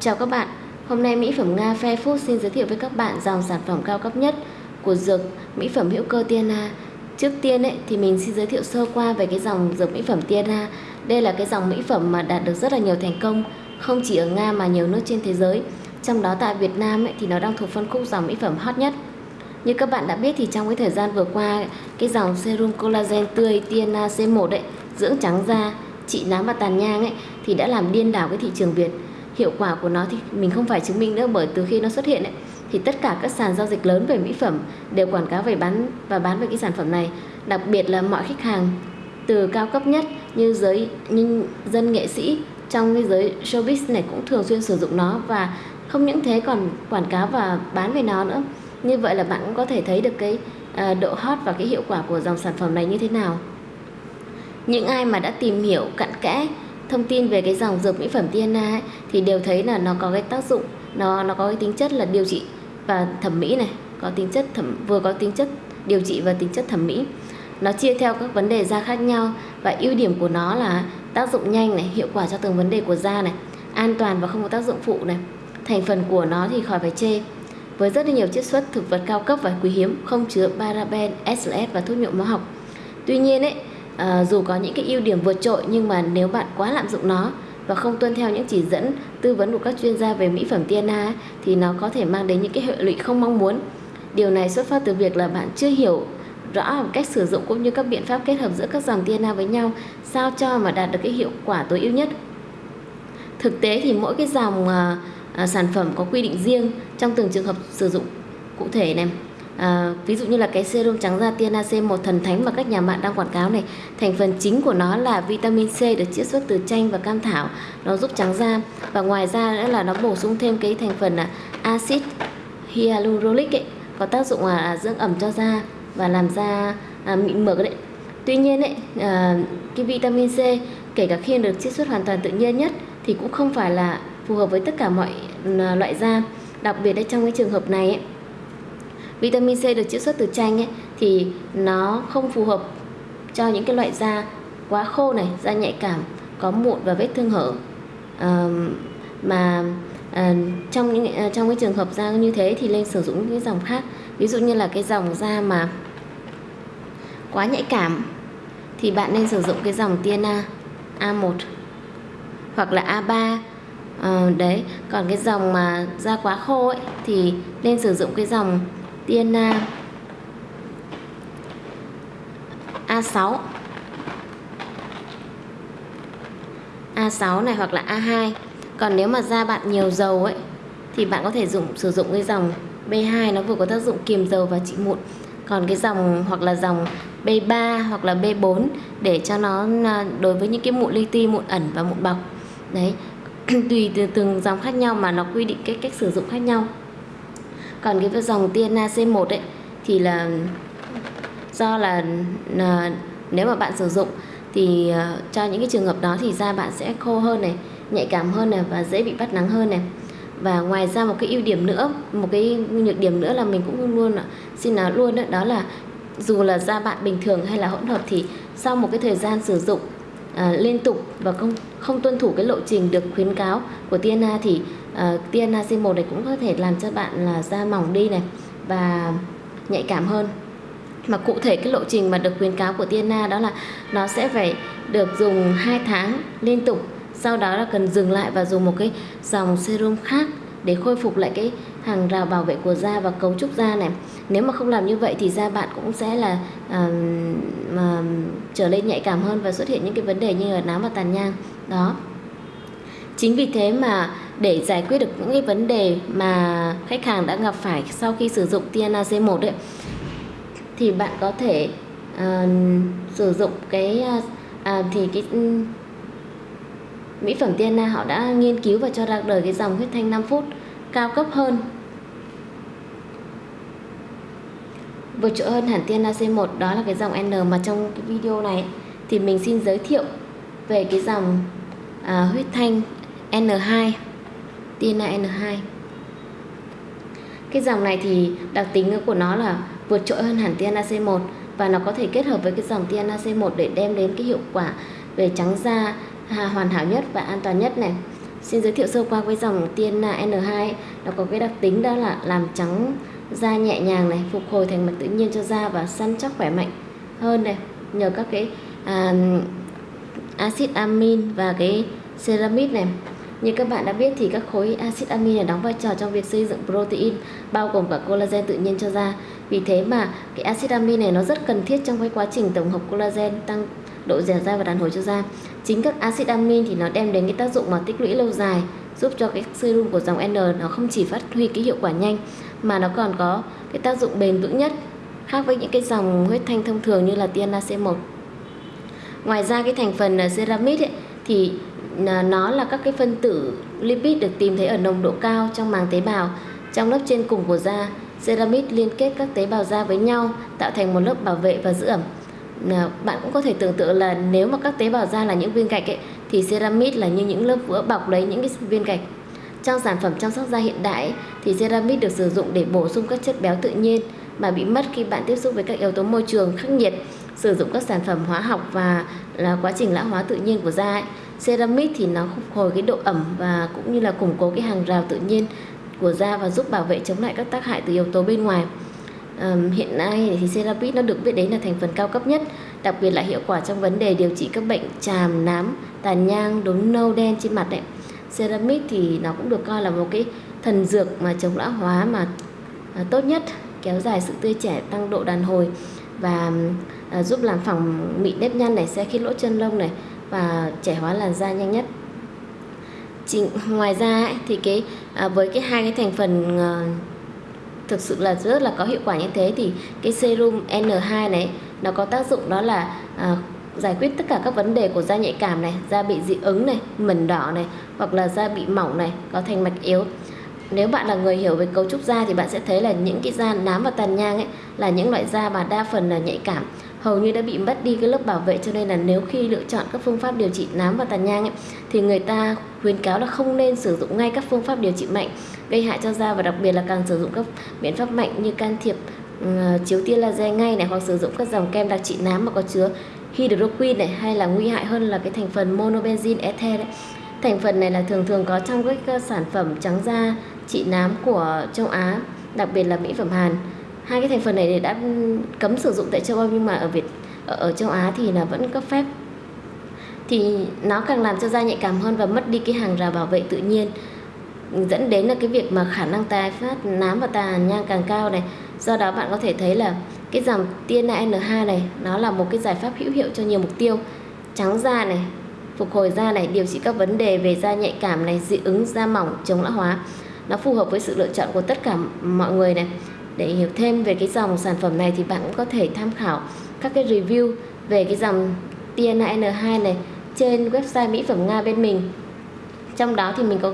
Chào các bạn, hôm nay mỹ phẩm Nga Fair Food xin giới thiệu với các bạn dòng sản phẩm cao cấp nhất của dược mỹ phẩm hữu cơ Tiana. Trước tiên ấy, thì mình xin giới thiệu sơ qua về cái dòng dược mỹ phẩm Tiana. Đây là cái dòng mỹ phẩm mà đạt được rất là nhiều thành công, không chỉ ở Nga mà nhiều nước trên thế giới. Trong đó tại Việt Nam ấy, thì nó đang thuộc phân khúc dòng mỹ phẩm hot nhất. Như các bạn đã biết thì trong cái thời gian vừa qua, cái dòng serum collagen tươi Tiana C1 ấy, dưỡng trắng da, trị nám và tàn nhang ấy thì đã làm điên đảo cái thị trường Việt hiệu quả của nó thì mình không phải chứng minh nữa bởi từ khi nó xuất hiện ấy, thì tất cả các sàn giao dịch lớn về mỹ phẩm đều quảng cáo về bán và bán về cái sản phẩm này. Đặc biệt là mọi khách hàng từ cao cấp nhất như giới như dân nghệ sĩ trong cái giới showbiz này cũng thường xuyên sử dụng nó và không những thế còn quảng cáo và bán về nó nữa. Như vậy là bạn cũng có thể thấy được cái uh, độ hot và cái hiệu quả của dòng sản phẩm này như thế nào. Những ai mà đã tìm hiểu cặn kẽ thông tin về cái dòng dược mỹ phẩm Tiana ấy, thì đều thấy là nó có cái tác dụng nó nó có cái tính chất là điều trị và thẩm mỹ này có tính chất thẩm vừa có tính chất điều trị và tính chất thẩm mỹ. Nó chia theo các vấn đề da khác nhau và ưu điểm của nó là tác dụng nhanh này hiệu quả cho từng vấn đề của da này an toàn và không có tác dụng phụ này. Thành phần của nó thì khỏi phải chê. Với rất là nhiều chiết xuất thực vật cao cấp và quý hiếm không chứa paraben, SLS và thuốc nhuộm hóa học. Tuy nhiên ấy à, dù có những cái ưu điểm vượt trội nhưng mà nếu bạn quá lạm dụng nó và không tuân theo những chỉ dẫn tư vấn của các chuyên gia về mỹ phẩm TNA thì nó có thể mang đến những cái hệ lụy không mong muốn. Điều này xuất phát từ việc là bạn chưa hiểu rõ cách sử dụng cũng như các biện pháp kết hợp giữa các dòng TNA với nhau sao cho mà đạt được cái hiệu quả tối ưu nhất. Thực tế thì mỗi cái dòng à, à, sản phẩm có quy định riêng trong từng trường hợp sử dụng cụ thể này à, ví dụ như là cái serum trắng da TNAC C một thần thánh mà các nhà mạng đang quảng cáo này thành phần chính của nó là vitamin C được chiết xuất từ chanh và cam thảo. Nó giúp trắng da. Và ngoài ra nữa là nó bổ sung thêm cái thành phần là axit hyaluronic ấy có tác dụng là dưỡng ẩm cho da và làm da à, mịn mượt đấy. Tuy nhiên ấy à, cái vitamin C kể cả khi được chiết xuất hoàn toàn tự nhiên nhất thì cũng không phải là phù hợp với tất cả mọi à, loại da. Đặc biệt ở trong cái trường hợp này ấy, vitamin C được chiết xuất từ chanh ấy, thì nó không phù hợp cho những cái loại da quá khô này da nhạy cảm có mụn và vết thương hở. À, mà à, trong những à, trong cái trường hợp da như thế thì nên sử dụng những cái dòng khác. Ví dụ như là cái dòng da mà quá nhạy cảm thì bạn nên sử dụng cái dòng Tiana A1 hoặc là A3 à, ờ, đấy còn cái dòng mà da quá khô ấy thì nên sử dụng cái dòng tiên A6 A6 này hoặc là A2 còn nếu mà da bạn nhiều dầu ấy, thì bạn có thể dùng, sử dụng cái dòng B2 nó vừa có tác dụng kiềm dầu và trị mụn. Còn cái dòng hoặc là dòng B3 hoặc là B4 để cho nó à, đối với những cái mụn li ti, mụn ẩn và mụn bọc. Đấy, tùy từ từng dòng khác nhau mà nó quy định cái cách sử dụng khác nhau còn cái dòng Tiana C1 ấy thì là do là, là nếu mà bạn sử dụng thì uh, cho những cái trường hợp đó thì da bạn sẽ khô hơn này nhạy cảm hơn này và dễ bị bắt nắng hơn này. Và ngoài ra một cái ưu điểm nữa một cái nhược điểm nữa là mình cũng luôn xin nói luôn đó, đó là dù là da bạn bình thường hay là hỗn hợp thì sau một cái thời gian sử dụng à, liên tục và không không tuân thủ cái lộ trình được khuyến cáo của TNA thì uh, TNA C1 này cũng có thể làm cho bạn là da mỏng đi này và nhạy cảm hơn. Mà cụ thể cái lộ trình mà được khuyến cáo của TNA đó là nó sẽ phải được dùng 2 tháng liên tục sau đó là cần dừng lại và dùng một cái dòng serum khác để khôi phục lại cái hàng rào bảo vệ của da và cấu trúc da này. Nếu mà không làm như vậy thì da bạn cũng sẽ là uh, mà trở lên nhạy cảm hơn và xuất hiện những cái vấn đề như là nám và tàn nhang đó. Chính vì thế mà để giải quyết được những cái vấn đề mà khách hàng đã gặp phải sau khi sử dụng Tiana C1 ấy thì bạn có thể uh, sử dụng cái uh, thì cái um, mỹ phẩm Tiana họ đã nghiên cứu và cho ra đời cái dòng huyết thanh 5 phút cao cấp hơn. Vượt trội hơn hẳn Tiana C1 đó là cái dòng N mà trong cái video này. Thì mình xin giới thiệu về cái dòng à, huyết thanh N2 TNA N2, cái dòng này thì đặc tính của nó là vượt trội hơn hẳn Tiana C1 và nó có thể kết hợp với cái dòng Tiana C1 để đem đến cái hiệu quả về trắng da hoàn hảo nhất và an toàn nhất này. Xin giới thiệu sơ qua với dòng TNA N2 nó có cái đặc tính đó là làm trắng da nhẹ nhàng này, phục hồi thành mặt tự nhiên cho da và săn chắc khỏe mạnh hơn này. Nhờ các cái à, axit amin và cái ceramide này như các bạn đã biết thì các khối axit amin này đóng vai trò trong việc xây dựng protein bao gồm cả collagen tự nhiên cho da. Vì thế mà cái axit amin này nó rất cần thiết trong cái quá trình tổng hợp collagen tăng độ dẻo dai và đàn hồi cho da. Chính các axit amin thì nó đem đến cái tác dụng mà tích lũy lâu dài, giúp cho cái serum của dòng N nó không chỉ phát huy cái hiệu quả nhanh mà nó còn có cái tác dụng bền vững nhất khác với những cái dòng huyết thanh thông thường như là Tiana C1. Ngoài ra cái thành phần à, ceramide ấy, thì à, nó là các cái phân tử lipid được tìm thấy ở nồng độ cao trong màng tế bào trong lớp trên cùng của da. Ceramide liên kết các tế bào da với nhau tạo thành một lớp bảo vệ và giữ ẩm. À, bạn cũng có thể tưởng tượng là nếu mà các tế bào da là những viên gạch ấy, thì ceramide là như những lớp vữa bọc lấy những cái viên gạch. Trong sản phẩm chăm sóc da hiện đại thì ceramide được sử dụng để bổ sung các chất béo tự nhiên mà bị mất khi bạn tiếp xúc với các yếu tố môi trường khắc nghiệt, sử dụng các sản phẩm hóa học và là quá trình lão hóa tự nhiên của da ấy. Ceramic thì nó phục hồi cái độ ẩm và cũng như là củng cố cái hàng rào tự nhiên của da và giúp bảo vệ chống lại các tác hại từ yếu tố bên ngoài. Um, hiện nay thì Ceramic nó được biết đến là thành phần cao cấp nhất, đặc biệt là hiệu quả trong vấn đề điều trị các bệnh tràm, nám, tàn nhang, đốm nâu đen trên mặt đấy. Ceramic thì nó cũng được coi là một cái thần dược mà chống lão hóa mà à, tốt nhất, kéo dài sự tươi trẻ, tăng độ đàn hồi và à, giúp làm phẳng mịn nếp nhăn này, xe khít lỗ chân lông này, và trẻ hóa làn da nhanh nhất Chỉ, ngoài ra ấy, thì cái à, với cái hai cái thành phần à, thực sự là rất là có hiệu quả như thế thì cái serum N2 này nó có tác dụng đó là à, giải quyết tất cả các vấn đề của da nhạy cảm này, da bị dị ứng này, mẩn đỏ này hoặc là da bị mỏng này, có thành mạch yếu. Nếu bạn là người hiểu về cấu trúc da thì bạn sẽ thấy là những cái da nám và tàn nhang ấy là những loại da mà đa phần là nhạy cảm hầu như đã bị mất đi cái lớp bảo vệ cho nên là nếu khi lựa chọn các phương pháp điều trị nám và tàn nhang ấy, thì người ta khuyến cáo là không nên sử dụng ngay các phương pháp điều trị mạnh gây hại cho da và đặc biệt là càng sử dụng các biện pháp mạnh như can thiệp uh, chiếu tia laser ngay này hoặc sử dụng các dòng kem đặc trị nám mà có chứa hydroquin này hay là nguy hại hơn là cái thành phần monobenzin ether đấy. Thành phần này là thường thường có trong các sản phẩm trắng da trị nám của châu Á, đặc biệt là mỹ phẩm Hàn hai cái thành phần này đã cấm sử dụng tại châu Âu nhưng mà ở Việt ở, ở châu Á thì là vẫn cấp phép. Thì nó càng làm cho da nhạy cảm hơn và mất đi cái hàng rào bảo vệ tự nhiên dẫn đến là cái việc mà khả năng tái phát nám và tàn nhang càng cao này. Do đó bạn có thể thấy là cái dòng Tiana N2 này nó là một cái giải pháp hữu hiệu cho nhiều mục tiêu. Trắng da này phục hồi da này điều trị các vấn đề về da nhạy cảm này dị ứng da mỏng chống lão hóa. Nó phù hợp với sự lựa chọn của tất cả mọi người này để hiểu thêm về cái dòng sản phẩm này thì bạn cũng có thể tham khảo các cái review về cái dòng TNA N2 này trên website mỹ phẩm Nga bên mình. Trong đó thì mình có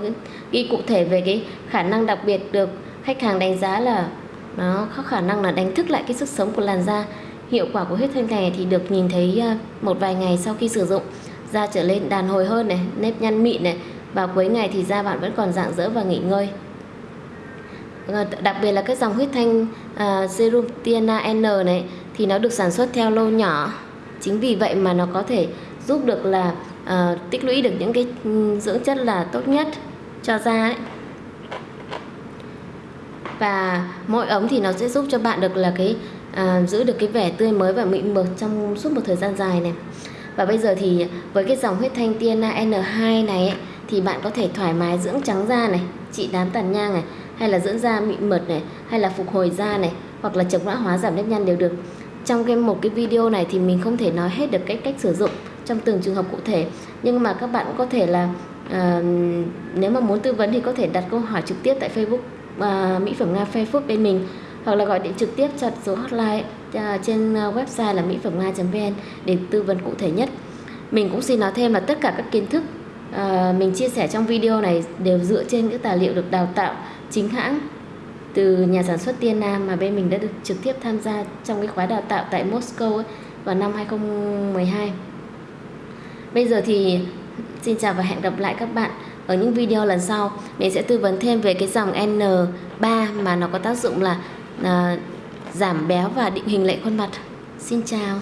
ghi cụ thể về cái khả năng đặc biệt được khách hàng đánh giá là nó có khả năng là đánh thức lại cái sức sống của làn da. Hiệu quả của huyết thanh này thì được nhìn thấy à, một vài ngày sau khi sử dụng, da trở lên đàn hồi hơn này, nếp nhăn mịn này và cuối ngày thì da bạn vẫn còn dạng dỡ và nghỉ ngơi. Vâng đặc biệt là cái dòng huyết thanh uh, serum Tiana N này thì nó được sản xuất theo lô nhỏ chính vì vậy mà nó có thể giúp được là uh, tích lũy được những cái dưỡng chất là tốt nhất cho da ấy. và mỗi ống thì nó sẽ giúp cho bạn được là cái uh, giữ được cái vẻ tươi mới và mịn mượt trong suốt một thời gian dài này và bây giờ thì với cái dòng huyết thanh Tiana N2 này ấy, thì bạn có thể thoải mái dưỡng trắng da này trị đám tàn nhang này hay là dưỡng da mịn mượt này hay là phục hồi da này hoặc là chống lão hóa giảm nếp nhăn đều được. Trong cái một cái video này thì mình không thể nói hết được cách cách sử dụng trong từng trường hợp cụ thể. Nhưng mà các bạn cũng có thể là uh, nếu mà muốn tư vấn thì có thể đặt câu hỏi trực tiếp tại Facebook uh, mỹ phẩm nga Facebook bên mình hoặc là gọi điện trực tiếp cho số hotline uh, trên website là mỹ phẩm nga.vn để tư vấn cụ thể nhất. Mình cũng xin nói thêm là tất cả các kiến thức uh, mình chia sẻ trong video này đều dựa trên những tài liệu được đào tạo chính hãng từ nhà sản xuất Tiên Nam mà bên mình đã được trực tiếp tham gia trong cái khóa đào tạo tại Moscow ấy, vào năm 2012. Bây giờ thì xin chào và hẹn gặp lại các bạn ở những video lần sau. Mình sẽ tư vấn thêm về cái dòng N3 mà nó có tác dụng là uh, giảm béo và định hình lại khuôn mặt. Xin chào.